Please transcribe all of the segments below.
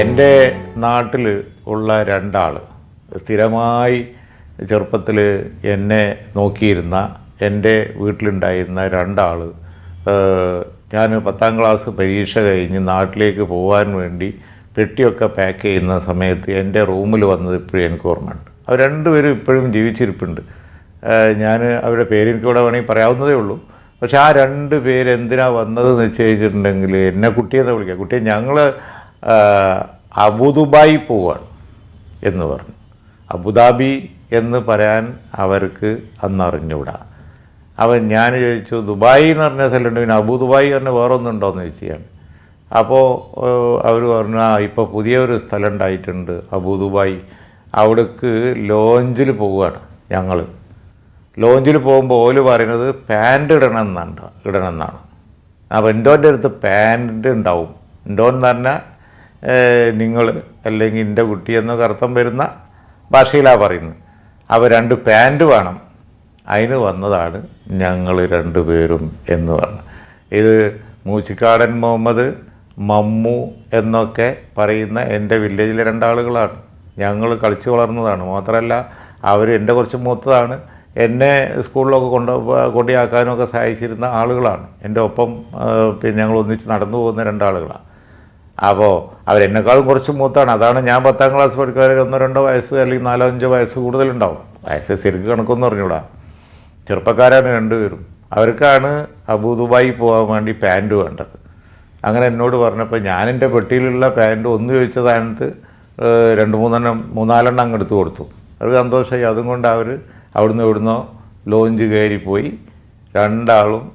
എന്റെ നാട്ടിൽ ഉള്ള രണ്ടാൾ സ്ഥിരമായി ചെറുപ്പത്തിൽ എന്നെ നോക്കിയിരുന്ന എന്റെ വീട്ടിലുണ്ടായിരുന്ന രണ്ടാൾ ഞാൻ പത്താം ക്ലാസ് പരീക്ഷ കഴിഞ്ഞ് നാട്ടിലേക്ക് പോകാൻ വേണ്ടി പെട്ടിയൊക്കെ പാക്ക് ചെയ്യുന്ന സമയത്ത് എന്റെ റൂമിൽ വന്നത് ഇപ്പോഴും എനിക്ക് ഓർമ്മയുണ്ട്. അവർ രണ്ടുപേരും ഇപ്പോഴും ജീവിച്ചിരിപ്പുണ്ട്. ഞാൻ അവരുടെ പേരെനിക്കൂടെ വേണമെങ്കിൽ പറയാവുന്നതേ ഉള്ളൂ. പക്ഷേ ആ രണ്ട് പേര് എന്തിനാ വന്നതെന്ന് വെച്ച് കഴിഞ്ഞിട്ടുണ്ടെങ്കിൽ എന്നെ കുട്ടിയെന്ന് വിളിക്കുക. കുട്ടിയെ ഞങ്ങൾ അബുദുബായി പോവാണ് എന്ന് പറഞ്ഞു. അബുദാബി എന്ന് പറയാൻ അവർക്ക് അന്ന് അറിഞ്ഞൂടാ. അവൻ ഞാൻ ചോദിച്ചു ദുബായ് എന്ന് പറഞ്ഞ സ്ഥലമുണ്ട് പിന്നെ അബു ദുബായ് പറഞ്ഞ വേറെ ഒന്നുണ്ടോയെന്ന് ചോദിച്ചാണ് അപ്പോൾ അവർ പറഞ്ഞു ആ ഇപ്പോൾ പുതിയൊരു സ്ഥലം ഉണ്ടായിട്ടുണ്ട് അബു ദുബായ് അവിടേക്ക് ലോഞ്ചിൽ പോവുകയാണ് ഞങ്ങൾ ലോഞ്ചിൽ പോകുമ്പോൾ ഓൽ പറയുന്നത് പാന്റ് ഇടണം എന്നാണ് ഇടണം എന്നാണ് അപ്പോൾ എന്റോന്റെ അടുത്ത് പാന്റ് ഉണ്ടാവും. എന്റോൻ എന്ന് പറഞ്ഞാൽ നിങ്ങൾ അല്ലെങ്കിൽ എന്റെ കുട്ടി എന്നൊക്കെ അർത്ഥം വരുന്ന ഭാഷയിലാണ് പറയുന്നത്. അപ്പോൾ രണ്ട് പാന്റ് വേണം. അതിന് വന്നതാണ് ഞങ്ങൾ രണ്ടുപേരും എന്ന് പറഞ്ഞു ഇത് മൂച്ചിക്കാടൻ മുഹമ്മദ് മമ്മു എന്നൊക്കെ പറയുന്ന എന്റെ വില്ലേജിലെ രണ്ടാളുകളാണ്. ഞങ്ങൾ കളിച്ചു വളർന്നതാണ്. മാത്രമല്ല അവർ എന്റെ കുറച്ച് മൂത്തതാണ്. എന്നെ സ്കൂളിലൊക്കെ കൊണ്ട് കൊണ്ടിയാക്കാനൊക്കെ സഹായിച്ചിരുന്ന ആളുകളാണ്. എന്റെ ഒപ്പം പിന്നെ ഞങ്ങൾ ഒന്നിച്ച് നടന്നു പോകുന്ന രണ്ടാളുകളാണ്. അപ്പോൾ അവരെന്നെക്കാളും കുറച്ച് മൂത്താണ്. അതാണ് ഞാൻ പത്താം ക്ലാസ് പഠിക്കുന്നവരെ ഒന്നോ രണ്ടോ വയസ്സ് അല്ലെങ്കിൽ നാലോ അഞ്ചോ വയസ്സ് കൂടുതലുണ്ടാവും. വയസ്സ് ശരിക്ക് കണക്കൊന്നും അറിഞ്ഞൂടാ. ചെറുപ്പക്കാരാണ് രണ്ടുപേരും. അവർക്കാണ് അബു ദുബായി പോകാൻ വേണ്ടി പാന്റ് വേണ്ടത്. അങ്ങനെ എന്നോട് പറഞ്ഞപ്പോൾ ഞാൻ എന്റെ പെട്ടിയിലുള്ള പാന്റ് ഒന്ന് ചോദിച്ച സ്ഥാനത്ത് രണ്ട് മൂന്നെണ്ണം മൂന്നാലെണ്ണം അങ്ങ് എടുത്തു കൊടുത്തു. അവർക്ക് സന്തോഷമായി അതും കൊണ്ട് അവർ അവിടുന്ന് ഇവിടുന്നോ ലോഞ്ച് കയറിപ്പോയി. രണ്ടാളും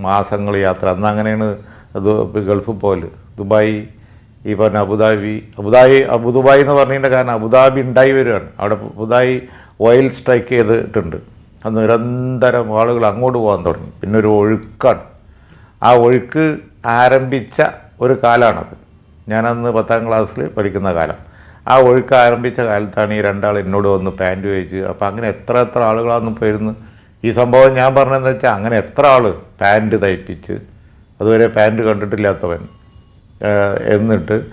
മാസങ്ങൾ യാത്ര. അന്ന് അങ്ങനെയാണ് അത് ഗൾഫ് പോൽ ദുബായ് ഈ പറഞ്ഞ അബുദാബി അബുദാബി അബുദുബായ് എന്ന് പറഞ്ഞതിന്റെ കാരണം അബുദാബി ഉണ്ടായി വരികയാണ്. അവിടെ പുതുതായി ഓയിൽ സ്ട്രൈക്ക് ചെയ്തിട്ടുണ്ട്. അത് നിരന്തരം ആളുകൾ അങ്ങോട്ട് പോകാൻ തുടങ്ങി. പിന്നെ ഒരു ഒഴുക്കാണ്. ആ ഒഴുക്ക് ആരംഭിച്ച ഒരു കാലമാണത്. ഞാനന്ന് പത്താം ക്ലാസ്സിൽ പഠിക്കുന്ന കാലം. ആ ഒഴുക്ക് ആരംഭിച്ച കാലത്താണ് ഈ രണ്ടാൾ എന്നോട് വന്ന് പാന്റ് വെച്ച് അപ്പോൾ അങ്ങനെ എത്ര എത്ര ആളുകളാണെന്ന് പോയിരുന്നു. ഈ സംഭവം ഞാൻ പറഞ്ഞതെന്ന് വെച്ചാൽ അങ്ങനെ എത്ര ആൾ പാന്റ് തയ്പ്പിച്ച് അതുവരെ പാന്റ് കണ്ടിട്ടില്ലാത്തവൻ. എന്നിട്ട്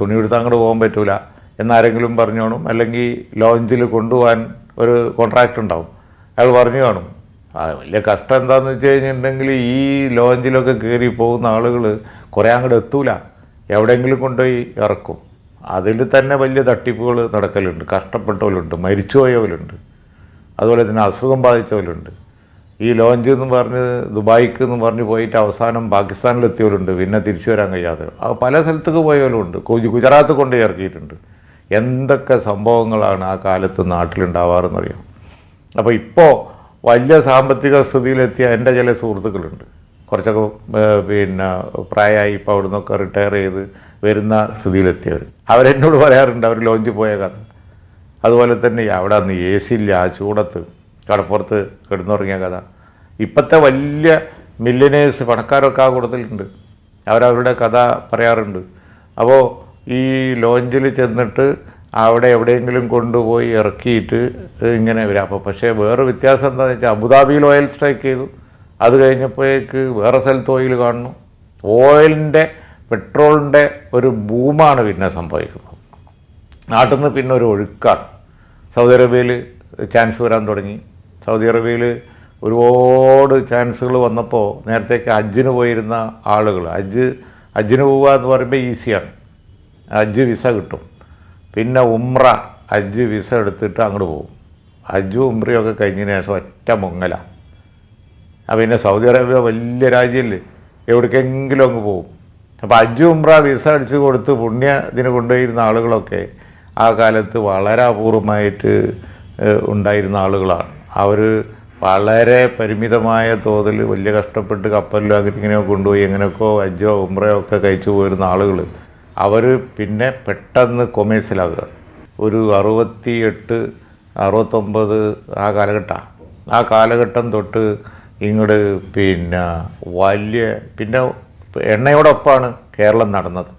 തുണി എടുത്ത് അങ്ങോട്ട് പോകാൻ പറ്റൂല. എന്നാരെങ്കിലും പറഞ്ഞോണം അല്ലെങ്കിൽ ലോഞ്ചിൽ കൊണ്ടുപോകാൻ ഒരു കോൺട്രാക്റ്റ് ഉണ്ടാവും. അയാൾ പറഞ്ഞു കാണും. വലിയ കഷ്ടം എന്താണെന്ന് വെച്ച് കഴിഞ്ഞിട്ടുണ്ടെങ്കിൽ ഈ ലോഞ്ചിലൊക്കെ കയറി പോകുന്ന ആളുകൾ കുറേ അങ്ങോട്ട് എത്തൂല. എവിടെയെങ്കിലും കൊണ്ടുപോയി ഇറക്കും. അതിൽ തന്നെ വലിയ തട്ടിപ്പുകൾ നടക്കലുണ്ട്. കഷ്ടപ്പെട്ടവരുണ്ട് മരിച്ചുപോയവരുണ്ട്. അതുപോലെ തന്നെ അസുഖം ബാധിച്ചവരുണ്ട്. ഈ ലോഞ്ച് എന്ന് പറഞ്ഞ് ദുബായിക്ക് എന്ന് പറഞ്ഞ് പോയിട്ട് അവസാനം പാകിസ്ഥാനിലെത്തിയവരുണ്ട്. പിന്നെ തിരിച്ചു വരാൻ കഴിയാതെ. പല സ്ഥലത്തേക്ക് പോയവരുണ്ട് ഗുജറാത്ത് കൊണ്ട് ഇറക്കിയിട്ടുണ്ട്. എന്തൊക്കെ സംഭവങ്ങളാണ് ആ കാലത്ത് നാട്ടിലുണ്ടാവാറെന്നറിയാം. അപ്പോൾ ഇപ്പോൾ വലിയ സാമ്പത്തിക സ്ഥിതിയിലെത്തിയ എന്റെ ചില സുഹൃത്തുക്കളുണ്ട്. കുറച്ചൊക്കെ പിന്നെ പ്രായമായി ഇപ്പോൾ അവിടെ നിന്നൊക്കെ റിട്ടയർ ചെയ്ത് വരുന്ന സ്ഥിതിയിലെത്തിയവർ അവരെന്നോട് പറയാറുണ്ട് അവർ ലോഞ്ച് പോയ കഥ അതുപോലെ തന്നെ അവിടെ അന്ന് എ സി ഇല്ല ആ ചൂടത്ത്. കടപ്പുറത്ത് കിടന്നുറങ്ങിയ കഥ. ഇപ്പോഴത്തെ വലിയ മില്യനേഴ്സ് പണക്കാരൊക്കെ ആ കൂട്ടത്തിലുണ്ട്. അവരവരുടെ കഥ പറയാറുണ്ട്. അപ്പോൾ ഈ ലോഞ്ചിൽ ചെന്നിട്ട് അവിടെ എവിടെയെങ്കിലും കൊണ്ടുപോയി ഇറക്കിയിട്ട് ഇങ്ങനെ വരാം. അപ്പോൾ പക്ഷേ വേറെ വ്യത്യാസം എന്താണെന്ന് വെച്ചാൽ അബുദാബിയിൽ ഓയിൽ സ്ട്രൈക്ക് ചെയ്തു. അത് കഴിഞ്ഞപ്പോഴേക്ക് വേറെ സ്ഥലത്ത് ഓയിൽ കാണുന്നു. ഓയിലിന്റെ പെട്രോളിന്റെ ഒരു ബൂമാണ് പിന്നെ സംഭവിക്കുന്നത്. നാട്ടിൽ നിന്ന് പിന്നെ ഒരു ഒഴുക്കാണ്. സൗദി അറേബ്യയിൽ ചാൻസ് വരാൻ തുടങ്ങി. സൗദി അറേബ്യയിൽ ഒരുപാട് ചാൻസുകൾ വന്നപ്പോൾ നേരത്തേക്ക് ഹജ്ജിന് പോയിരുന്ന ആളുകൾ അജ്ജ് ഹജ്ജിന് പോവുക എന്ന് പറയുമ്പോൾ ഈസിയാണ്. ഹജ്ജ് വിസ കിട്ടും. പിന്നെ ഉമ്ര ഹജ്ജ് വിസ എടുത്തിട്ട് അങ്ങോട്ട് പോകും ഹജ്ജും ഉമ്രയൊക്കെ കഴിഞ്ഞതിന് ശേഷം ഒറ്റ മുങ്ങല. പിന്നെ സൗദി അറേബ്യ വലിയ രാജ്യമല്ലേ എവിടേക്കെങ്കിലും അങ്ങ് പോകും അപ്പോൾ അജു ഉമ്ര വിസ അടിച്ച് കൊടുത്ത് പുണ്യ ഇതിന് കൊണ്ടുപോയിരുന്ന ആളുകളൊക്കെ ആ കാലത്ത് വളരെ അപൂർവമായിട്ട് ഉണ്ടായിരുന്ന ആളുകളാണ്. അവർ വളരെ പരിമിതമായ തോതിൽ വലിയ കഷ്ടപ്പെട്ട് കപ്പലിലോ അങ്ങനെ കൊണ്ടുപോയി എങ്ങനെയൊക്കെയോ അജോ ഉമ്രയോ ഒക്കെ കഴിച്ചു പോയിരുന്ന ആളുകൾ അവർ പിന്നെ പെട്ടെന്ന് കൊമേഴ്സിലാകുകയാണ് ഒരു അറുപത്തി എട്ട് അറുപത്തൊമ്പത് ആ കാലഘട്ടമാണ് ആ കാലഘട്ടം തൊട്ട് ഇങ്ങോട്ട് പിന്നെ വലിയ പിന്നെ എണ്ണയോടൊപ്പമാണ് കേരളം നടന്നത്.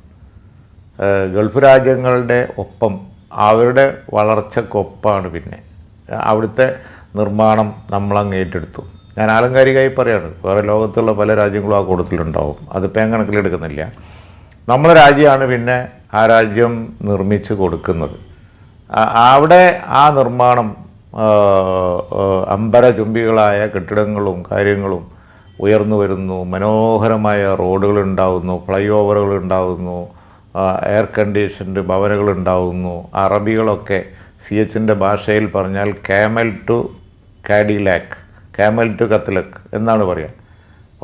ഗൾഫ് രാജ്യങ്ങളുടെ ഒപ്പം അവരുടെ വളർച്ചക്കൊപ്പമാണ് പിന്നെ. അവിടുത്തെ നിർമ്മാണം നമ്മളങ്ങ് ഏറ്റെടുത്തു. ഞാൻ ആലങ്കാരികമായി പറയാണ് വേറെ ലോകത്തുള്ള പല രാജ്യങ്ങളും ആ കൂട്ടത്തിലുണ്ടാവും. അത് പേൻ കണക്കിലെടുക്കുന്നില്ല. നമ്മളെ രാജ്യമാണ് പിന്നെ ആ രാജ്യം നിർമ്മിച്ച് കൊടുക്കുന്നത്. അവിടെ ആ നിർമ്മാണം അമ്പര ചുംബികളായ കെട്ടിടങ്ങളും കാര്യങ്ങളും ഉയർന്നു വരുന്നു. മനോഹരമായ റോഡുകൾ ഉണ്ടാവുന്നു ഫ്ലൈ ഓവറുകൾ ഉണ്ടാവുന്നു എയർ കണ്ടീഷൻഡ് ഭവനുകൾ അറബികളൊക്കെ സി എച്ചിന്റെ ഭാഷയിൽ പറഞ്ഞാൽ camel to Cadillac camel to കത്തലക്ക് എന്നാണ് പറയുക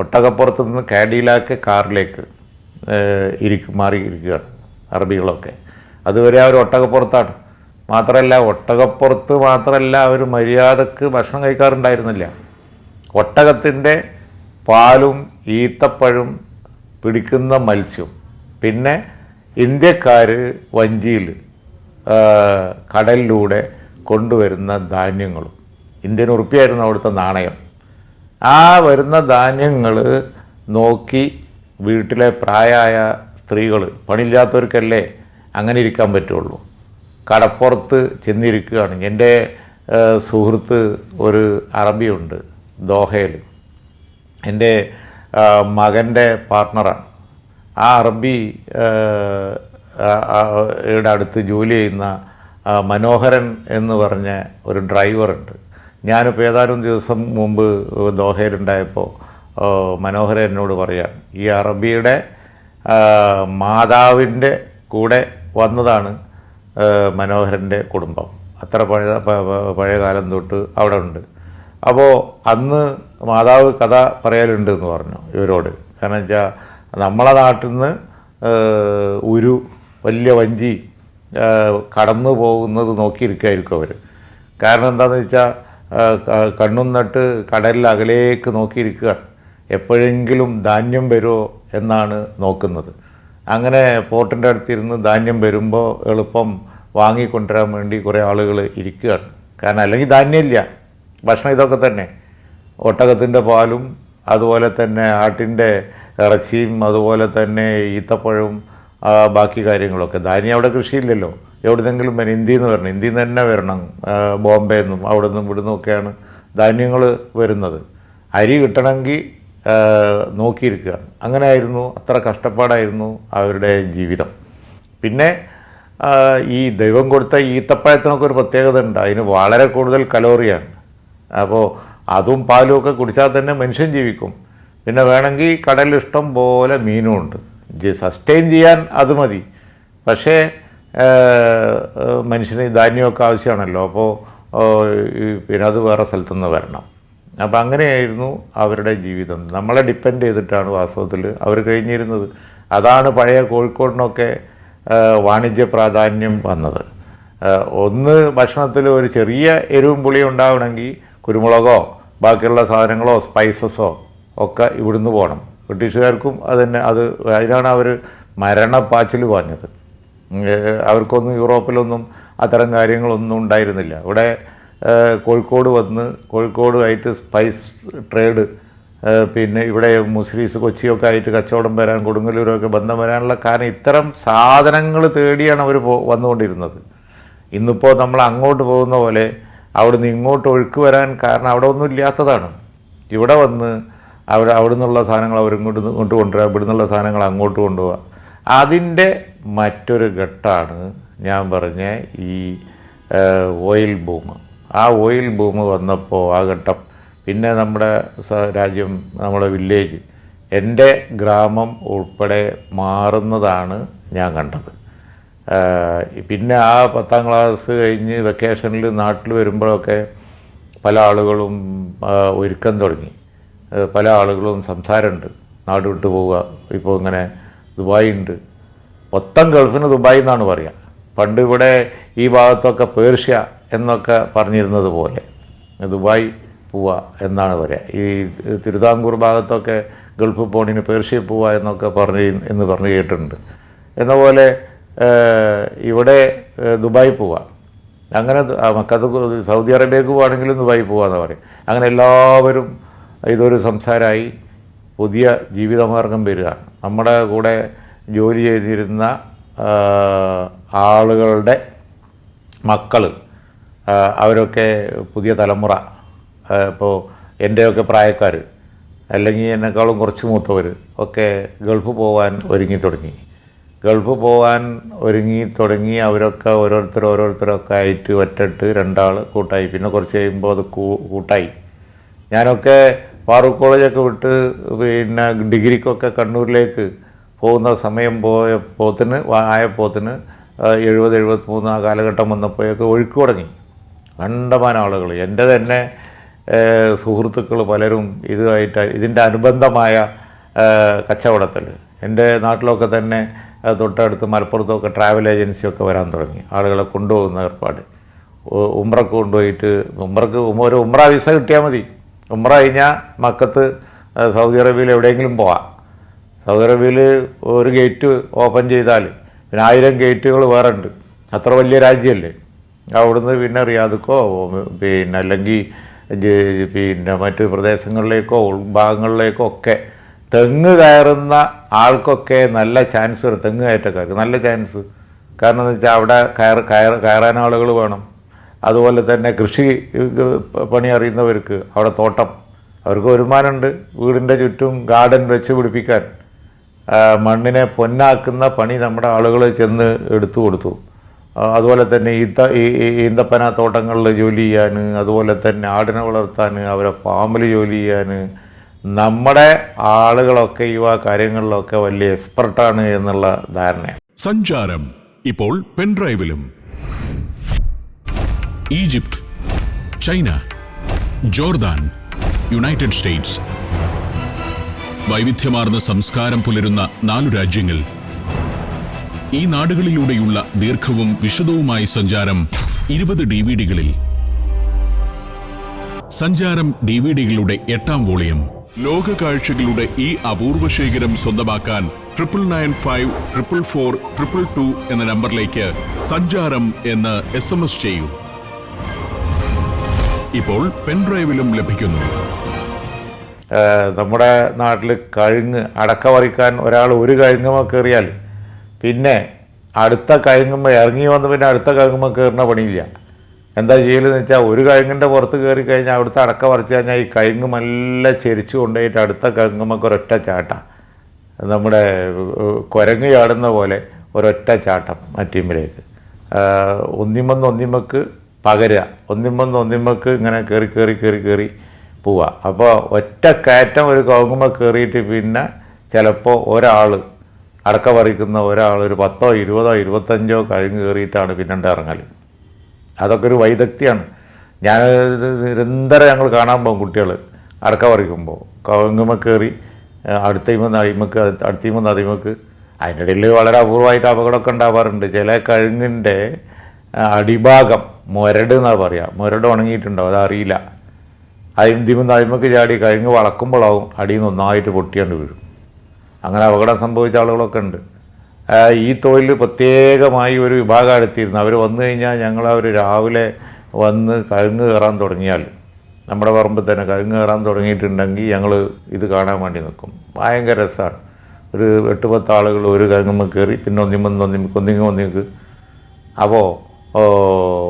ഒട്ടകപ്പുറത്ത് നിന്ന് കാഡിലാക്ക് കാറിലേക്ക് ഇരിക്കും മാറിയിരിക്കുകയാണ് അറബികളൊക്കെ. അതുവരെ അവർ ഒട്ടകപ്പുറത്താണ്. മാത്രമല്ല ഒട്ടകപ്പുറത്ത് മാത്രമല്ല അവർ മര്യാദയ്ക്ക് ഭക്ഷണം കഴിക്കാറുണ്ടായിരുന്നില്ല. ഒട്ടകത്തിന്റെ പാലും ഈത്തപ്പഴം പിടിക്കുന്ന മത്സ്യം. പിന്നെ ഇന്ത്യക്കാർ വഞ്ചിയിൽ കടലിലൂടെ കൊണ്ടുവരുന്ന ധാന്യങ്ങളും. ഇന്ത്യൻ ഉറുപ്പിയായിരുന്നു അവിടുത്തെ നാണയം. ആ വരുന്ന ധാന്യങ്ങൾ നോക്കി വീട്ടിലെ പ്രായമായ സ്ത്രീകൾ പണിയില്ലാത്തവർക്കല്ലേ അങ്ങനെ ഇരിക്കാൻ പറ്റുള്ളൂ. കടപ്പുറത്ത് ചെന്നിരിക്കുകയാണ്. എന്റെ സുഹൃത്ത് ഒരു അറബിയുണ്ട് ദോഹയിൽ. എന്റെ മകന്റെ പാർട്ട്ണറാണ് ആ അറബി യുടെ അടുത്ത് ജോലി ചെയ്യുന്ന മനോഹരൻ എന്ന് പറഞ്ഞ ഒരു ഡ്രൈവറുണ്ട്. ഞാനിപ്പോൾ ഏതാനും ദിവസം മുമ്പ് ദോഹയിലുണ്ടായപ്പോൾ മനോഹരൻ എന്നോട് പറയാം ഈ അറബിയുടെ മാതാവിന്റെ കൂടെ വന്നതാണ് മനോഹരന്റെ കുടുംബം. അത്ര പഴയ പഴയ കാലം തൊട്ട് അവിടെ ഉണ്ട്. അപ്പോൾ അന്ന് മാതാവ് കഥ പറയലുണ്ട് എന്ന് പറഞ്ഞു ഇവരോട്. കാരണം വെച്ചാൽ നമ്മളെ നാട്ടിൽ നിന്ന് ഒരു വലിയ വഞ്ചി കടന്നു പോകുന്നത് നോക്കിയിരിക്കുമായിരിക്കും അവർ കാരണം എന്താണെന്ന് വെച്ചാൽ കണ്ണും നട്ട് കടലിൽ അകലേക്ക് നോക്കിയിരിക്കുകയാണ് എപ്പോഴെങ്കിലും ധാന്യം വരുമോ എന്നാണ് നോക്കുന്നത്. അങ്ങനെ പോർട്ടിന്റെ അടുത്തിരുന്ന് ധാന്യം വരുമ്പോൾ എളുപ്പം വാങ്ങിക്കൊണ്ടുവരാൻ വേണ്ടി കുറേ ആളുകൾ ഇരിക്കുകയാണ്. കാരണം അല്ലെങ്കിൽ ധാന്യമില്ല. ഭക്ഷണം ഇതൊക്കെ തന്നെ. ഒട്ടകത്തിന്റെ പാലും അതുപോലെ തന്നെ ആട്ടിന്റെ ഇറച്ചിയും അതുപോലെ തന്നെ ഈത്തപ്പഴവും ബാക്കി കാര്യങ്ങളൊക്കെ. ധാന്യം അവിടെ കൃഷിയില്ലല്ലോ. എവിടുന്നെങ്കിലും വരണം. ഇന്ത്യയിൽ നിന്ന് വരണം. ഇന്ത്യയിൽ നിന്ന് തന്നെ വരണം. ബോംബെ നിന്നും അവിടെ നിന്നും ഇവിടെ നിന്നൊക്കെയാണ് ധാന്യങ്ങൾ വരുന്നത്. അരി കിട്ടണമെങ്കിൽ നോക്കിയിരിക്കുകയാണ്. അങ്ങനെയായിരുന്നു. അത്ര കഷ്ടപ്പാടായിരുന്നു അവരുടെ ജീവിതം. പിന്നെ ഈ ദൈവം കൊടുത്ത ഈത്തപ്പഴത്തിനൊക്കെ ഒരു പ്രത്യേകത ഉണ്ട്. അതിന് വളരെ കൂടുതൽ കലോറിയാണ്. അപ്പോൾ അതും പാലും ഒക്കെ കുടിച്ചാൽ തന്നെ മനുഷ്യൻ ജീവിക്കും. പിന്നെ വേണമെങ്കിൽ കടലിൽ ഇഷ്ടം പോലെ മീനും ഉണ്ട് സസ്റ്റെയിൻ ചെയ്യാൻ അത് മതി. പക്ഷേ മനുഷ്യന് ധാന്യമൊക്കെ ആവശ്യമാണല്ലോ. അപ്പോൾ പിന്നെ അത് വേറെ സ്ഥലത്തുനിന്ന് വരണം. അപ്പം അങ്ങനെയായിരുന്നു അവരുടെ ജീവിതം. നമ്മളെ ഡിപ്പെൻഡ് ചെയ്തിട്ടാണ് വാസ്തവത്തിൽ അവർ കഴിഞ്ഞിരുന്നത്. അതാണ് പഴയ കോഴിക്കോടിനൊക്കെ വാണിജ്യ പ്രാധാന്യം വന്നത്. ഒന്ന് ഭക്ഷണത്തിൽ ഒരു ചെറിയ എരിവും പുളിയും ഉണ്ടാവണമെങ്കിൽ കുരുമുളകോ ബാക്കിയുള്ള സാധനങ്ങളോ സ്പൈസസോ ഒക്കെ ഇവിടുന്ന് പോകണം. ബ്രിട്ടീഷുകാർക്കും അതന്നെ അത് അതിനാണ് അവർ മരണപ്പാച്ചിൽ പറഞ്ഞത് അവർക്കൊന്നും യൂറോപ്പിലൊന്നും അത്തരം കാര്യങ്ങളൊന്നും ഉണ്ടായിരുന്നില്ല. ഇവിടെ കോഴിക്കോട് വന്ന് കോഴിക്കോടുമായിട്ട് സ്പൈസ് ട്രേഡ് പിന്നെ ഇവിടെ മുസ്ലിംസ് കൊച്ചിയൊക്കെ ആയിട്ട് കച്ചവടം വരാൻ കൊടുങ്ങല്ലൂരൊക്കെ ബന്ധം വരാനുള്ള കാരണം ഇത്തരം സാധനങ്ങൾ തേടിയാണ് അവർ വന്നുകൊണ്ടിരുന്നത്. ഇന്നിപ്പോൾ നമ്മൾ അങ്ങോട്ട് പോകുന്ന പോലെ അവിടുന്ന് ഇങ്ങോട്ട് ഒഴുക്ക് വരാൻ കാരണം അവിടെ ഒന്നും ഇല്ലാത്തതാണ്. ഇവിടെ വന്ന് അവർ അവിടെ നിന്നുള്ള സാധനങ്ങൾ അവർ ഇങ്ങോട്ട് ഇങ്ങോട്ട് കൊണ്ടുവരിക ഇവിടെ നിന്നുള്ള സാധനങ്ങൾ അങ്ങോട്ട് കൊണ്ടുപോവുക അതിന്റെ മറ്റൊരു ഘട്ടമാണ് ഞാൻ പറഞ്ഞ ഈ ഓയിൽ ബൂം ആ ഓയിൽ ബൂം വന്നപ്പോൾ ആ ഘട്ടം. പിന്നെ നമ്മുടെ രാജ്യം നമ്മുടെ വില്ലേജ് എന്റെ ഗ്രാമം ഉൾപ്പെടെ മാറുന്നതാണ് ഞാൻ കണ്ടത്. പിന്നെ ആ പത്താം ക്ലാസ് കഴിഞ്ഞ് വെക്കേഷനിൽ നാട്ടിൽ വരുമ്പോഴൊക്കെ പല ആളുകളും ഒരുക്കം തുടങ്ങി. പല ആളുകളും സംസാരമുണ്ട്. നാട് വിട്ടു പോവുക. ഇപ്പോൾ ഇങ്ങനെ ദുബായ് ഉണ്ട് മൊത്തം ഗൾഫിന് ദുബായ് എന്നാണ് പറയുക പണ്ട് ഇവിടെ ഈ ഭാഗത്തൊക്കെ പേർഷ്യ എന്നൊക്കെ പറഞ്ഞിരുന്നത് പോലെ. ദുബായ് പോവുക എന്നാണ് പറയുക ഈ തിരുവിതാംകൂർ ഭാഗത്തൊക്കെ ഗൾഫ് പോണിന് പേർഷ്യ പോവുക എന്നൊക്കെ പറഞ്ഞ് എന്ന് പറഞ്ഞു കേട്ടിട്ടുണ്ട്. എന്ന പോലെ ഇവിടെ ദുബായ് പോവുക അങ്ങനെ മക്കത്ത് സൗദി അറേബ്യക്ക് പോവാണെങ്കിലും ദുബായ് പോവാന്ന് പറയും. അങ്ങനെ എല്ലാവരും ഇതൊരു സംസാരമായി പുതിയ ജീവിതമാർഗം വരികയാണ്. നമ്മുടെ കൂടെ ജോലി ചെയ്തിരുന്ന ആളുകളുടെ മക്കൾ അവരൊക്കെ പുതിയ തലമുറ ഇപ്പോൾ എന്റെയൊക്കെ പ്രായക്കാർ അല്ലെങ്കിൽ എന്നെക്കാളും കുറച്ച് മൂത്തവർ ഒക്കെ ഗൾഫ് പോകാൻ ഒരുങ്ങി തുടങ്ങി. ഗൾഫ് പോകാൻ ഒരുങ്ങി തുടങ്ങി അവരൊക്കെ ഓരോരുത്തർ ഓരോരുത്തരൊക്കെ ആയിട്ട് ഒറ്റട്ട് രണ്ടാൾ കൂട്ടായി. പിന്നെ കുറച്ച് കഴിയുമ്പോൾ അത് കൂട്ടായി. ഞാനൊക്കെ ഫാറൂഖ് കോളേജൊക്കെ വിട്ട് പിന്നെ ഡിഗ്രിക്കൊക്കെ കണ്ണൂരിലേക്ക് പോകുന്ന സമയം പോയ പോത്തിന് ആയ പോത്തിന് എഴുപത് എഴുപത്തി മൂന്ന് ആ കാലഘട്ടം വന്നപ്പോഴൊക്കെ ഒഴുക്ക് തുടങ്ങി. കണ്ടമാന ആളുകൾ എന്റെ തന്നെ സുഹൃത്തുക്കൾ പലരും ഇതുമായിട്ട് ഇതിന്റെ അനുബന്ധമായ കച്ചവടത്തിൽ എന്റെ നാട്ടിലൊക്കെ തന്നെ തൊട്ടടുത്ത് മലപ്പുറത്തൊക്കെ ട്രാവൽ ഏജൻസിയൊക്കെ വരാൻ തുടങ്ങി. ആളുകളെ കൊണ്ടുപോകുന്ന ഏർപ്പാട്. ഉമ്രക്ക് കൊണ്ടുപോയിട്ട് ഉമ്രക്ക് ഒരു ഉമ്ര വിസ കിട്ടിയാൽ മതി. ഉമ്ര കഴിഞ്ഞാൽ മക്കത്ത് സൗദി അറേബ്യയിൽ എവിടെയെങ്കിലും പോവാം. സൗദി അറേബ്യയിൽ ഒരു ഗേറ്റ് ഓപ്പൺ ചെയ്താൽ പിന്നെ ആയിരം ഗേറ്റുകൾ വേറെ ഉണ്ട് അത്ര വലിയ രാജ്യമല്ലേ അവിടുന്ന് പിന്നെ റിയാദക്കോ പിന്നെ അല്ലെങ്കിൽ പിന്നെ മറ്റു പ്രദേശങ്ങളിലേക്കോ ഉൾഭാഗങ്ങളിലേക്കോ ഒക്കെ തെങ്ങ് കയറുന്ന ആൾക്കൊക്കെ നല്ല ചാൻസ് വരും. തെങ്ങ് കയറ്റക്കാർക്ക് നല്ല ചാൻസ് കാരണം എന്ന് വെച്ചാൽ അവിടെ കയർ കയർ കയറാൻ ആളുകൾ വേണം. അതുപോലെ തന്നെ കൃഷി പണി അറിയുന്നവർക്ക് അവിടെ തോട്ടം. അവർക്ക് വരുമാനമുണ്ട് വീടിന്റെ ചുറ്റും ഗാർഡൻ വെച്ച് പിടിപ്പിക്കാൻ. മണ്ണിനെ പൊന്നാക്കുന്ന പണി നമ്മുടെ ആളുകൾ ചെന്ന് എടുത്തു കൊടുത്തു. അതുപോലെ തന്നെ ഈ ഈന്തപ്പന തോട്ടങ്ങളിൽ ജോലി ചെയ്യാൻ അതുപോലെ തന്നെ ആടിനെ വളർത്താൻ അവരെ ഫാമിൽ ജോലി ചെയ്യാൻ നമ്മുടെ ആളുകളൊക്കെ ഈ കാര്യങ്ങളിലൊക്കെ വലിയ എക്സ്പെർട്ടാണ് എന്നുള്ള ധാരണ സഞ്ചാരം ഇപ്പോൾ പെൻഡ്രൈവിലും Egypt China Jordan United States. വൈവിധ്യമാർന്ന സംസ്കാരം പുലരുന്ന നാലു രാജ്യങ്ങൾ. ഈ നാടുകളിലൂടെയുള്ള ദീർഘവും വിശദവുമായ സഞ്ചാരം ഇരുപത് ഡി വി ഡികളിൽ സഞ്ചാരം ഡി വി ഡികളുടെ എട്ടാം വോളിയം. ലോക കാഴ്ചകളുടെ ഈ അപൂർവ ശേഖരം സ്വന്തമാക്കാൻ triple nine five triple four triple two എന്ന നമ്പറിലേക്ക് സഞ്ചാരം എന്ന് എസ് എം എസ് ചെയ്യൂ. ഇപ്പോൾ പെൻഡ്രൈവിലും ലഭിക്കുന്നു. നമ്മുടെ നാട്ടിൽ കഴുങ്ങ് അടക്ക പറിക്കാൻ ഒരാൾ ഒരു കഴുങ്ങുമ്പോൾ കയറിയാൽ പിന്നെ അടുത്ത കഴുങ്ങുമ്പോൾ ഇറങ്ങി വന്ന് പിന്നെ അടുത്ത കഴുങ്ങുമ്പോൾ കയറുന്ന പണിയില്ല. എന്താ ചെയ്യലെന്ന് വെച്ചാൽ ഒരു കഴുങ്ങിന്റെ പുറത്ത് കയറി കഴിഞ്ഞാൽ അവിടുത്തെ അടക്ക പറിച്ചു കഴിഞ്ഞാൽ ഈ കഴുങ്ങ് നല്ല ചെരിച്ചു കൊണ്ടുപോയിട്ട് അടുത്ത കഴുങ്ങുമ്പോൾ ഒരൊറ്റ ചാട്ടം. നമ്മുടെ കുരങ്ങ് ചാടുന്ന പോലെ ഒരൊറ്റ ചാട്ടം മറ്റീമ്പിലേക്ക് ഒന്നിമ്മന്ന് ഒന്നിമ്മക്ക് പകരുക. ഒന്നിമ്മന്ന് ഒന്നിമ്മക്ക് ഇങ്ങനെ കയറി കയറി കയറി കയറി പോവുക അപ്പോൾ ഒറ്റ കയറ്റം ഒരു കവുങ്ങുമ്പോൾ കയറിയിട്ട് പിന്നെ ചിലപ്പോൾ ഒരാൾ അടക്ക പറിക്കുന്ന ഒരാൾ ഒരു പത്തോ ഇരുപതോ ഇരുപത്തഞ്ചോ കഴിഞ്ഞ് കയറിയിട്ടാണ് പിന്നെ ഇറങ്ങൽ അതൊക്കെ ഒരു വൈദഗ്ധ്യമാണ് ഞാൻ നിരന്തരം ഞങ്ങൾ കാണാൻ പോകും കുട്ടികൾ അടക്ക പറിക്കുമ്പോൾ കവുങ്ങുമ്മ കയറി അടുത്തയിമെന്ന് അടിമക്ക് അടുത്തയിമെന്ന് അതിമക്ക് അതിന്റെ ഇടയിൽ വളരെ അപൂർവമായിട്ട് അപകടമൊക്കെ ഉണ്ടാവാറുണ്ട്. ചില കഴുങ്ങിന്റെ അടിഭാഗം മുരട് എന്നാണ് പറയുക മുരട് ഉണങ്ങിയിട്ടുണ്ടാവും. അതറിയില്ല. അതിന്തിമെന്ന് അഴിമക്ക് ചാടി കഴിഞ്ഞ് വളക്കുമ്പോഴാവും അടിയിൽ നിന്ന് ഒന്നായിട്ട് പൊട്ടിയാണ്ട് വീഴും. അങ്ങനെ അപകടം സംഭവിച്ച ആളുകളൊക്കെ ഉണ്ട്. ഈ തൊഴിൽ പ്രത്യേകമായി ഒരു വിഭാഗം എടുത്തിരുന്നു. അവർ വന്നു കഴിഞ്ഞാൽ ഞങ്ങൾ അവർ രാവിലെ വന്ന് കഴുങ്ങ് കയറാൻ തുടങ്ങിയാൽ നമ്മുടെ പറമ്പിൽ തന്നെ കഴുങ്ങ് കയറാൻ തുടങ്ങിയിട്ടുണ്ടെങ്കിൽ ഞങ്ങൾ ഇത് കാണാൻ വേണ്ടി നിൽക്കും. ഭയങ്കര രസമാണ്. ഒരു എട്ട് പത്ത് ആളുകൾ ഒരു കഴുങ്ങുമ്പോൾ കയറി പിന്നെ ഒന്നിമ്മ ഒന്നിമക്ക് ഒന്നിങ്ങ് ഒന്നിക്ക് അപ്പോൾ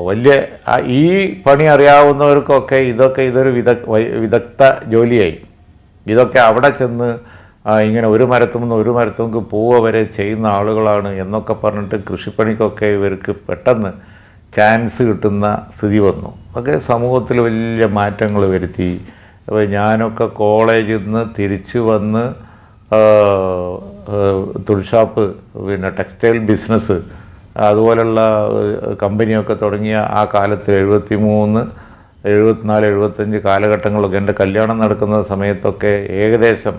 വലിയ ഈ പണി അറിയാവുന്നവർക്കൊക്കെ ഇതൊക്കെ ഇതൊരു വിദ വിദഗ്ധ ജോലിയായി. ഇതൊക്കെ അവിടെ ചെന്ന് ഇങ്ങനെ ഒരു മരത്തുനിന്ന് ഒരു മരത്തുനിന്ന് പോവുക വരെ ചെയ്യുന്ന ആളുകളാണ് എന്നൊക്കെ പറഞ്ഞിട്ട് കൃഷിപ്പണിക്കൊക്കെ ഇവർക്ക് പെട്ടെന്ന് ചാൻസ് കിട്ടുന്ന സ്ഥിതി വന്നു. അതൊക്കെ സമൂഹത്തിൽ വലിയ മാറ്റങ്ങൾ വരുത്തി. അപ്പോൾ ഞാനൊക്കെ കോളേജിൽ നിന്ന് തിരിച്ചു വന്ന് തുൾഷാപ്പ് പിന്നെ ടെക്സ്റ്റൈൽ ബിസിനസ് അതുപോലുള്ള കമ്പനിയൊക്കെ തുടങ്ങിയ ആ കാലത്ത് എഴുപത്തി മൂന്ന് എഴുപത്തിനാല് എഴുപത്തഞ്ച് കാലഘട്ടങ്ങളൊക്കെ എന്റെ കല്യാണം നടക്കുന്ന സമയത്തൊക്കെ ഏകദേശം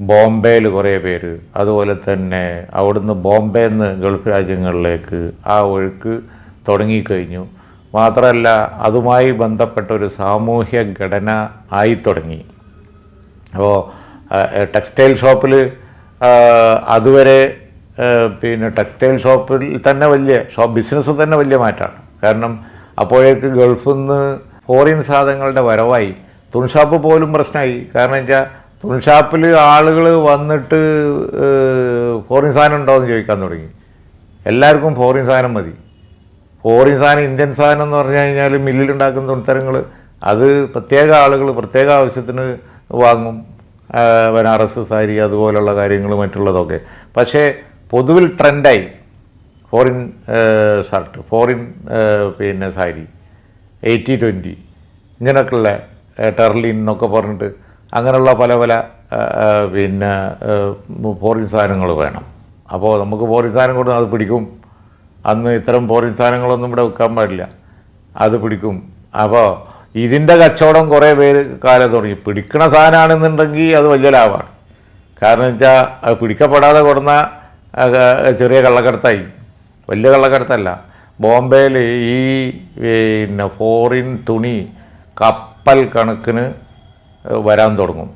ബോംബെയിൽ കുറേ പേര്. അതുപോലെ തന്നെ അവിടുന്ന് ബോംബെയിൽ നിന്ന് ഗൾഫ് രാജ്യങ്ങളിലേക്ക് ആ ഒഴുക്ക് തുടങ്ങിക്കഴിഞ്ഞു. മാത്രമല്ല അതുമായി ബന്ധപ്പെട്ട ഒരു സാമൂഹ്യ ഘടന ആയി തുടങ്ങി. അപ്പോൾ ടെക്സ്റ്റൈൽ ഷോപ്പിൽ അതുവരെ പിന്നെ ടെക്സ്റ്റൈൽ ഷോപ്പിൽ തന്നെ വലിയ ഷോപ്പ് ബിസിനസ് തന്നെ വലിയ മാറ്റമാണ്. കാരണം അപ്പോഴേക്ക് ഗൾഫിൽ നിന്ന് ഫോറിൻ സാധനങ്ങളുടെ വരവായി. തുണിഷാപ്പ് പോലും പ്രശ്നമായി. കാരണം വെച്ചാൽ തുണിഷാപ്പിൽ ആളുകൾ വന്നിട്ട് ഫോറിൻ സാധനം ഉണ്ടോയെന്ന് ചോദിക്കാൻ തുടങ്ങി. എല്ലാവർക്കും ഫോറിൻ സാധനം മതി. ഫോറിൻ സാധനം ഇന്ത്യൻ സാധനം എന്ന് പറഞ്ഞു കഴിഞ്ഞാൽ മില്ലിലുണ്ടാക്കുന്ന തുണിത്തരങ്ങൾ അത് പ്രത്യേക ആളുകൾ പ്രത്യേക ആവശ്യത്തിന് വാങ്ങും. ബനാറസ് സാരി അതുപോലുള്ള കാര്യങ്ങൾ മറ്റുള്ളതൊക്കെ. പക്ഷേ പൊതുവിൽ ട്രെൻഡായി. ഫോറിൻ ഷർട്ട് ഫോറിൻ പിന്നെ സാരി എയ്റ്റി ട്വന്റി ഇങ്ങനെയൊക്കെയുള്ള ടെർലിൻ എന്നൊക്കെ പറഞ്ഞിട്ട് അങ്ങനെയുള്ള പല പല പിന്നെ ഫോറിൻ സാധനങ്ങൾ വേണം. അപ്പോൾ നമുക്ക് ഫോറിൻ സാധനം കൊടുത്ത് അത് പിടിക്കും. അന്ന് ഇത്തരം ഫോറിൻ സാധനങ്ങളൊന്നും ഇവിടെ വെക്കാൻ പാടില്ല. അത് പിടിക്കും. അപ്പോൾ ഇതിന്റെ കച്ചവടം കുറേ പേര് കാലം തുടങ്ങി. പിടിക്കണ സാധനമാണെന്നുണ്ടെങ്കിൽ അത് വലിയ ലാഭമാണ്. കാരണം വെച്ചാൽ അത് പിടിക്കപ്പെടാതെ കൊടുന്ന ചെറിയ കള്ളക്കടത്തായി. വലിയ കള്ളക്കടത്തല്ല. ബോംബെയിൽ ഈ പിന്നെ ഫോറിൻ തുണി കപ്പൽ കണക്കിന് വരാൻ തുടങ്ങും.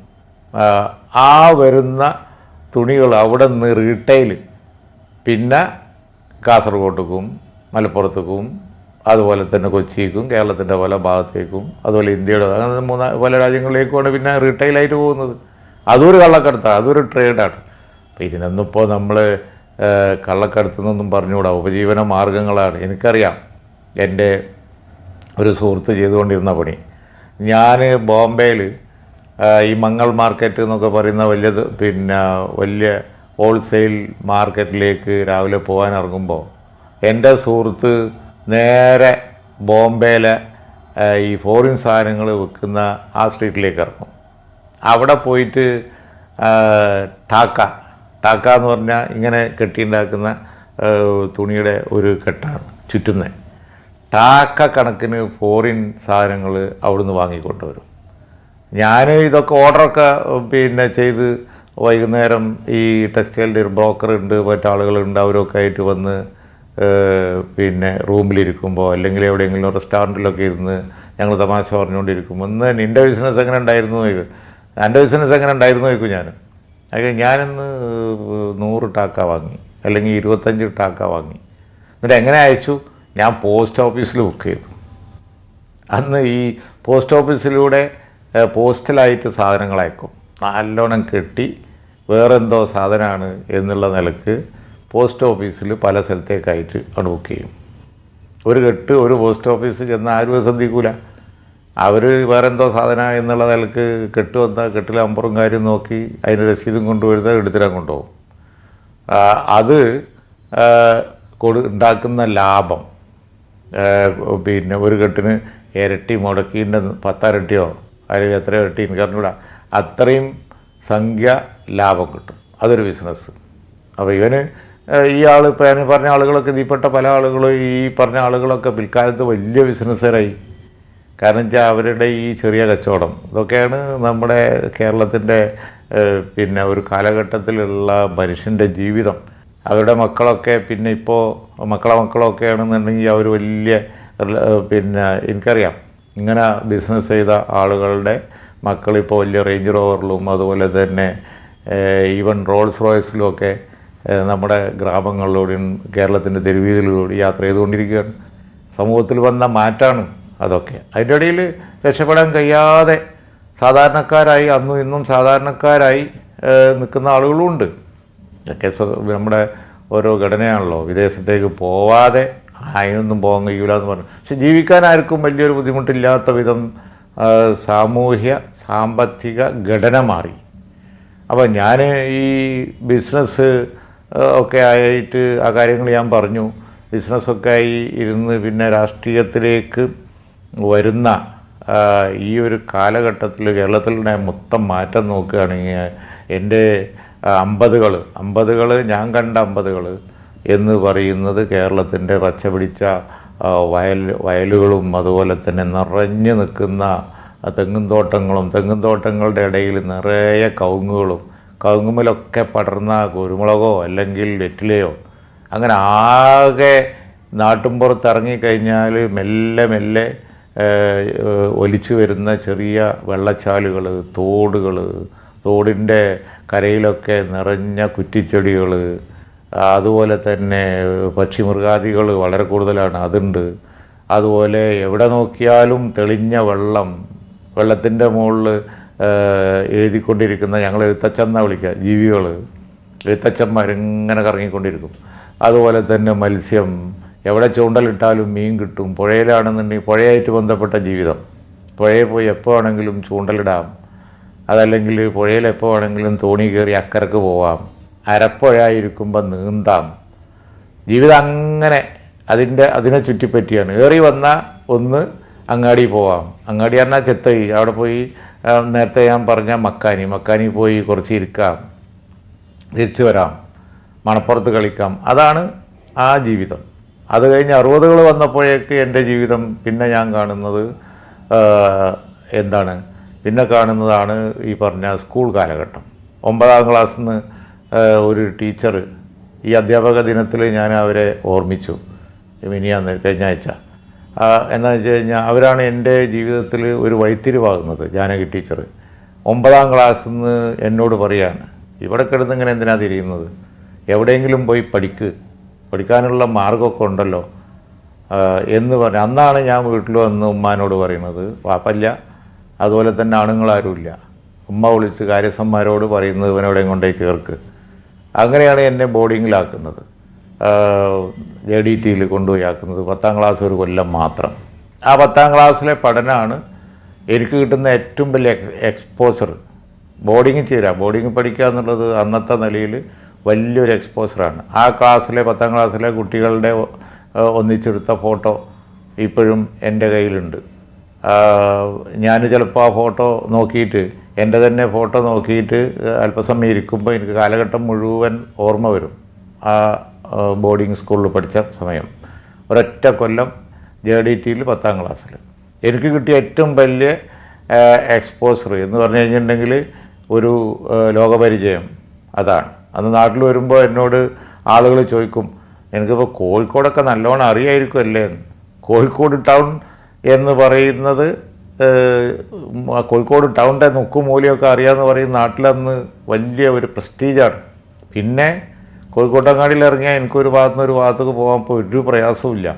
ആ, വരുന്ന തുണികൾ അവിടെ നിന്ന് റീറ്റെയിൽ പിന്നെ കാസർഗോട്ടേക്കും മലപ്പുറത്തേക്കും അതുപോലെ തന്നെ കൊച്ചിക്കും കേരളത്തിന്റെ പല ഭാഗത്തേക്കും അതുപോലെ ഇന്ത്യയുടെ അങ്ങനെ മൂന്ന് പല രാജ്യങ്ങളിലേക്കുമാണ് പിന്നെ റീറ്റെയിലായിട്ട് പോകുന്നത്. അതൊരു കള്ളക്കടത്താണ് അതൊരു ട്രേഡാണ്. അപ്പോൾ ഇതിനൊന്നും ഇപ്പോൾ നമ്മൾ കള്ളക്കടത്തുനിന്നൊന്നും പറഞ്ഞുകൂടാ. ഉപജീവന മാർഗങ്ങളാണ്. എനിക്കറിയാം. എന്റെ ഒരു സുഹൃത്ത് ചെയ്തുകൊണ്ടിരുന്ന പണി. ഞാൻ ബോംബെയിൽ ഈ മംഗൾ മാർക്കറ്റ് എന്നൊക്കെ പറയുന്ന വലിയത് പിന്നെ വലിയ ഹോൾസെയിൽ മാർക്കറ്റിലേക്ക് രാവിലെ പോകാൻ ഇറങ്ങുമ്പോൾ എന്റെ സുഹൃത്ത് നേരെ ബോംബെയിലെ ഈ ഫോറിൻ സാധനങ്ങൾ വിൽക്കുന്ന ആ സ്ട്രീറ്റിലേക്ക് ഇറങ്ങും അവിടെ പോയിട്ട് ടാക്ക ടാക്ക എന്ന് പറഞ്ഞാൽ ഇങ്ങനെ കെട്ടിയുണ്ടാക്കുന്ന തുണിയുടെ ഒരു കെട്ടാണ് ചുറ്റുന്നത് ടാക്ക കണക്കിന് ഫോറിൻ സാധനങ്ങൾ അവിടുന്ന് വാങ്ങിക്കൊണ്ടുവരും. ഞാൻ ഇതൊക്കെ ഓർഡറൊക്കെ പിന്നെ ചെയ്ത് വൈകുന്നേരം ഈ ടെക്സ്റ്റൈലിന്റെ ഒരു ബ്രോക്കർ ഉണ്ട് മറ്റാളുകളുണ്ട് അവരൊക്കെ ആയിട്ട് വന്ന് പിന്നെ റൂമിലിരിക്കുമ്പോൾ അല്ലെങ്കിൽ എവിടെയെങ്കിലും റെസ്റ്റോറന്റിലൊക്കെ ഇരുന്ന് ഞങ്ങൾ തമാശ പറഞ്ഞുകൊണ്ടിരിക്കുമ്പോൾ ഇന്ന് നിന്റെ ബിസിനസ് എങ്ങനെ ഉണ്ടായിരുന്നു? എന്റെ ബിസിനസ് എങ്ങനെ ഉണ്ടായിരുന്നു? ചോദിക്കും ഞാൻ അത് ഞാനിന്ന് നൂറ് ടാക്ക വാങ്ങി. അല്ലെങ്കിൽ ഇരുപത്തഞ്ച് ടാക്ക വാങ്ങി. എന്നിട്ട് എങ്ങനെ അയച്ചു? ഞാൻ പോസ്റ്റ് ഓഫീസിൽ ബുക്ക് ചെയ്തു. അന്ന് ഈ പോസ്റ്റ് ഓഫീസിലൂടെ പോസ്റ്റലായിട്ട് സാധനങ്ങൾ അയക്കും. നല്ലോണം കെട്ടി വേറെന്തോ സാധനമാണ് എന്നുള്ള നിലയ്ക്ക് പോസ്റ്റ് ഓഫീസിൽ പല സ്ഥലത്തേക്കായിട്ട് അവിടെ ബുക്ക് ചെയ്യും. ഒരു കെട്ട് ഒരു പോസ്റ്റ് ഓഫീസിൽ ചെന്ന് ആരും ശ്രദ്ധിക്കൂല അവർ വേറെന്തോ സാധന എന്നുള്ള നിലയ്ക്ക് കെട്ട് കെട്ടിലെ അമ്പറും കാര്യം നോക്കി അതിന് രസീതും കൊണ്ടുവരുന്ന എടുത്തിടാൻ കൊണ്ടുപോകും. അത് കൊടു ഉണ്ടാക്കുന്ന ലാഭം പിന്നെ ഒരു കെട്ടിന് ഇരട്ടി മുടക്കിന്റെ പത്തരട്ടിയോ അല്ലെങ്കിൽ എത്ര ഇരട്ടി അറിഞ്ഞൂടാ അത്രയും സംഖ്യ ലാഭം കിട്ടും. അതൊരു ബിസിനസ് അപ്പോൾ ഇവന് ഈ ആൾ ഇപ്പോൾ ഞാൻ പറഞ്ഞ ആളുകളൊക്കെ ഇതിൽപ്പെട്ട പല ആളുകളും ഈ പറഞ്ഞ ആളുകളൊക്കെ പിൽക്കാലത്ത് വലിയ ബിസിനസ്സുകാരായി. കാരണം വെച്ചാൽ അവരുടെ ഈ ചെറിയ കച്ചവടം ഇതൊക്കെയാണ് നമ്മുടെ കേരളത്തിന്റെ പിന്നെ ഒരു കാലഘട്ടത്തിലുള്ള മനുഷ്യന്റെ ജീവിതം. അവരുടെ മക്കളൊക്കെ പിന്നെ ഇപ്പോൾ മക്കളെ മക്കളൊക്കെ ആണെന്നുണ്ടെങ്കിൽ അവർ വലിയ പിന്നെ എനിക്കറിയാം. ഇങ്ങനെ ബിസിനസ് ചെയ്ത ആളുകളുടെ മക്കളിപ്പോൾ വലിയ റേഞ്ച് റോവറിലും അതുപോലെ തന്നെ ഈവൻ റോൾസ് റോയ്സിലും ഒക്കെ നമ്മുടെ ഗ്രാമങ്ങളിലൂടെയും കേരളത്തിന്റെ തെരുവീതികളിലൂടെ യാത്ര ചെയ്തുകൊണ്ടിരിക്കുകയാണ്. സമൂഹത്തിൽ വന്ന മാറ്റാണ് അതൊക്കെ. അതിന്റെ ഇടയിൽ രക്ഷപ്പെടാൻ കഴിയാതെ സാധാരണക്കാരായി അന്നും ഇന്നും സാധാരണക്കാരായി നിൽക്കുന്ന ആളുകളുമുണ്ട് ഒക്കെ നമ്മുടെ ഓരോ ഘടനയാണല്ലോ. വിദേശത്തേക്ക് പോവാതെ അതിനൊന്നും പോകാൻ കഴിയൂല എന്ന് പറഞ്ഞു. പക്ഷെ ജീവിക്കാൻ ആർക്കും വലിയൊരു ബുദ്ധിമുട്ടില്ലാത്ത വിധം സാമൂഹ്യ സാമ്പത്തിക ഘടന മാറി. അപ്പോൾ ഞാൻ ഈ ബിസിനസ് ഒക്കെ ആയിട്ട് ആ കാര്യങ്ങൾ ഞാൻ പറഞ്ഞു. ബിസിനസ്സൊക്കെ ആയി ഇരുന്ന് പിന്നെ രാഷ്ട്രീയത്തിലേക്ക് വരുന്ന ഈ ഒരു കാലഘട്ടത്തിൽ കേരളത്തിലെ മൊത്തം മാറ്റം നോക്കുകയാണെങ്കിൽ എന്റെ അമ്പതുകൾ അമ്പതുകൾ ഞാൻ കണ്ട അമ്പതുകൾ എന്ന് പറയുന്നത് കേരളത്തിന്റെ പച്ചപിടിച്ച വയൽ വയലുകളും അതുപോലെ തന്നെ നിറഞ്ഞു നിൽക്കുന്ന തെങ്ങും തോട്ടങ്ങളും തെങ്ങും തോട്ടങ്ങളുടെ ഇടയിൽ നിറയെ കവുങ്ങുകളും കവുങ്ങുമലൊക്കെ പടർന്ന കുരുമുളകോ അല്ലെങ്കിൽ വെറ്റിലയോ അങ്ങനെ ആകെ നാട്ടുമ്പുറത്ത് ഇറങ്ങിക്കഴിഞ്ഞാൽ മെല്ലെ മെല്ലെ ഒലിച്ചു വരുന്ന ചെറിയ വെള്ളച്ചാലുകൾ തോടുകൾ തോടിന്റെ കരയിലൊക്കെ നിറഞ്ഞ കുറ്റിച്ചെടികൾ അതുപോലെ തന്നെ പക്ഷി പക്ഷിമൃഗാദികൾ വളരെ കൂടുതലാണ് അതുണ്ട്. അതുപോലെ എവിടെ നോക്കിയാലും തെളിഞ്ഞ വെള്ളം വെള്ളത്തിന്റെ മുകളിൽ എഴുതിക്കൊണ്ടിരിക്കുന്ന ഞങ്ങൾ എഴുത്തച്ഛന്ന വിളിക്കുക ജീവികൾ എഴുത്തച്ഛന്മാരിങ്ങനെ കറങ്ങിക്കൊണ്ടിരിക്കും. അതുപോലെ തന്നെ മത്സ്യം എവിടെ ചൂണ്ടലിട്ടാലും മീൻ കിട്ടും. പുഴയിലാണെന്നുണ്ടെങ്കിൽ പുഴയായിട്ട് ബന്ധപ്പെട്ട ജീവിതം. പുഴയിൽ പോയി എപ്പോൾ വേണമെങ്കിലും ചൂണ്ടലിടാം. അതല്ലെങ്കിൽ പുഴയിൽ എപ്പോൾ വേണമെങ്കിലും തോണി കയറി അക്കരക്ക് പോവാം. അരപ്പുഴയായിരിക്കുമ്പോൾ നീന്താം. ജീവിതം അങ്ങനെ അതിന്റെ അതിനെ ചുറ്റിപ്പറ്റിയാണ്. ഏറി വന്ന ഒന്ന് അങ്ങാടി പോവാം. അങ്ങാടി പറഞ്ഞാൽ ചെത്തൈ. അവിടെ പോയി നേരത്തെ ഞാൻ പറഞ്ഞ മക്കാനി. മക്കാനി പോയി കുറച്ച് ഇരിക്കാം. തിരിച്ചു വരാം. മണപ്പുറത്ത് കളിക്കാം. അതാണ് ആ ജീവിതം. അത് കഴിഞ്ഞ് അറുപതുകൾ വന്നപ്പോഴേക്ക് എന്റെ ജീവിതം പിന്നെ ഞാൻ കാണുന്നത് എന്താണ്? പിന്നെ കാണുന്നതാണ് ഈ പറഞ്ഞ സ്കൂൾ കാലഘട്ടം. ഒമ്പതാം ക്ലാസ്സിൽ നിന്ന് ഒരു ടീച്ചർ ഈ അധ്യാപക ദിനത്തിൽ ഞാൻ അവരെ ഓർമ്മിച്ചു. മിനിയാന്ന് കഴിഞ്ഞ ആഴ്ച. എന്താ വെച്ച് കഴിഞ്ഞാൽ അവരാണ് എന്റെ ജീവിതത്തിൽ ഒരു വഴിത്തിരിവാകുന്നത് ജാനകി ടീച്ചർ ഒമ്പതാം ക്ലാസ്സിൽ നിന്ന് എന്നോട് പറയാണ് ഇവിടെ കിടന്നിങ്ങനെ എന്തിനാണ് എന്തിനാ തിരിയുന്നത്? എവിടെയെങ്കിലും പോയി പഠിക്ക്. പഠിക്കാനുള്ള മാർഗമൊക്കെ ഉണ്ടല്ലോ. എന്ന് പറഞ്ഞ് അന്നാണ് ഞാൻ വീട്ടിൽ വന്ന് ഉമ്മാനോട് പറയുന്നത് വാപ്പല്ല അതുപോലെ തന്നെ ആണുങ്ങളാരുമില്ല. ഉമ്മ വിളിച്ച് കാര്യസ്ഥന്മാരോട് പറയുന്നത് ഇവനെവിടെയും കൊണ്ടേ ചേർക്ക്. അങ്ങനെയാണ് എന്നെ ബോർഡിങ്ങിലാക്കുന്നത്. ജെ ഡി ടിയിൽ കൊണ്ടുപോയി ആക്കുന്നത്. പത്താം ക്ലാസ് ഒരു കൊല്ലം മാത്രം. ആ പത്താം ക്ലാസ്സിലെ പഠനമാണ് എനിക്ക് കിട്ടുന്ന ഏറ്റവും വലിയ എക്സ് എക്സ്പോസർ. ബോർഡിങ്ങിൽ ചേരാം. ബോർഡിങ്ങിൽ പഠിക്കുക എന്നുള്ളത് അന്നത്തെ നിലയിൽ വലിയൊരു എക്സ്പോസറാണ്. ആ ക്ലാസ്സിലെ പത്താം ക്ലാസ്സിലെ കുട്ടികളുടെ ഒന്നിച്ചെടുത്ത ഫോട്ടോ ഇപ്പോഴും എന്റെ കയ്യിലുണ്ട്. ഞാൻ ചിലപ്പോൾ ആ ഫോട്ടോ നോക്കിയിട്ട് എന്റെ തന്നെ ഫോട്ടോ നോക്കിയിട്ട് അല്പസമയം ഇരിക്കുമ്പോൾ എനിക്ക് കാലഘട്ടം മുഴുവൻ ഓർമ്മ വരും. ആ ബോർഡിംഗ് സ്കൂളിൽ പഠിച്ച സമയം. ഒരൊറ്റ കൊല്ലം ജെ ഡി ടിയിൽ പത്താം ക്ലാസ്സിൽ എനിക്ക് കിട്ടിയ ഏറ്റവും വലിയ എക്സ്പോസർ എന്ന് പറഞ്ഞു കഴിഞ്ഞിട്ടുണ്ടെങ്കിൽ ഒരു ലോകപരിചയം അതാണ്. അന്ന് നാട്ടിൽ വരുമ്പോൾ എന്നോട് ആളുകൾ ചോദിക്കും എനിക്കിപ്പോൾ കോഴിക്കോടൊക്കെ നല്ലോണം അറിയായിരിക്കും അല്ലേ കോഴിക്കോട് ടൗൺ എന്ന് പറയുന്നത് കോഴിക്കോട് ടൗണിന്റെ നുക്കും മൂലയൊക്കെ അറിയാമെന്ന് പറയുന്ന നാട്ടിലന്ന് വലിയ ഒരു പ്രസ്റ്റീജാണ്. പിന്നെ കോഴിക്കോട്ടങ്ങാടിയിൽ ഇറങ്ങിയാൽ എനിക്കൊരു ഭാഗത്തു നിന്ന് ഒരു ഭാഗത്തേക്ക് പോകാൻ ഇപ്പോൾ ഒരു പ്രയാസമില്ല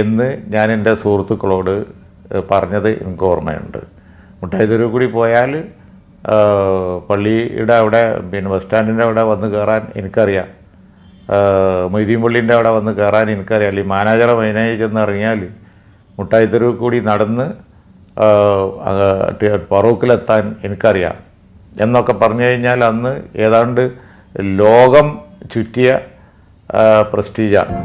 എന്ന് ഞാൻ എന്റെ സുഹൃത്തുക്കളോട് പറഞ്ഞത് എനിക്ക് ഓർമ്മയുണ്ട്. മുട്ടായിത്തെരുവ് കൂടി പോയാൽ പള്ളിയുടെ അവിടെ പിന്നെ ബസ് സ്റ്റാൻഡിന്റെ അവിടെ വന്ന് കയറാൻ എനിക്കറിയാം. മൊയ്തീൻ പള്ളീന്റെ അവിടെ വന്ന് കയറാൻ എനിക്കറിയാം. അല്ലെങ്കിൽ മാനേജറെ മൈനായി ചെന്ന് ഇറങ്ങിയാൽ മുട്ടായിത്തെരുവ് കൂടി നടന്ന് പറോക്കിലെത്താൻ എനിക്കറിയാം. എന്നൊക്കെ പറഞ്ഞു കഴിഞ്ഞാൽ അന്ന് ഏതാണ്ട് ലോകം ചുറ്റിയ പ്രസ്റ്റീജാണ്